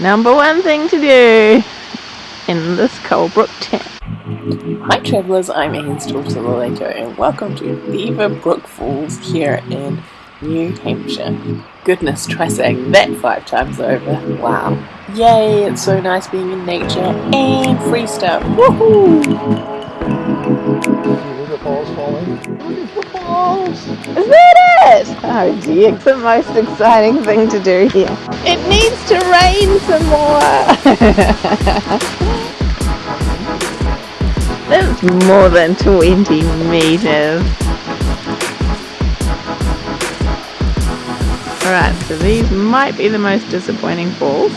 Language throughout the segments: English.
number one thing to do in this Colebrook town. Hi travellers, I'm daughter Laleko and welcome to Beaver Brook Falls here in New Hampshire. Goodness, try saying that five times over. Wow. Yay, it's so nice being in nature and free stuff. Woohoo! The falls falling. Falls! Is that it? Oh dear, it's the most exciting thing to do here. It to rain some more! That's more than 20 meters. Alright, so these might be the most disappointing falls.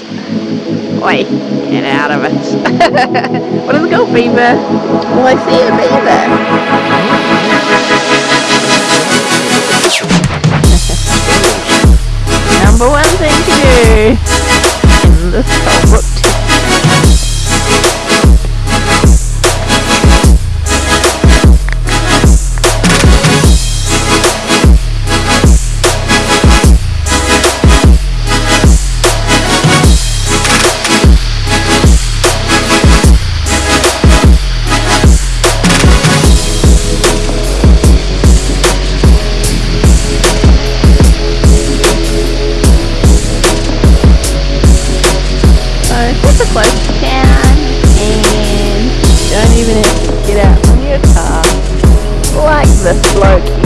Oi, get out of it. what is it called, beaver? Well, I see a beaver. Number one thing to do in this It's a close town and don't even get out from your car. Like this bloke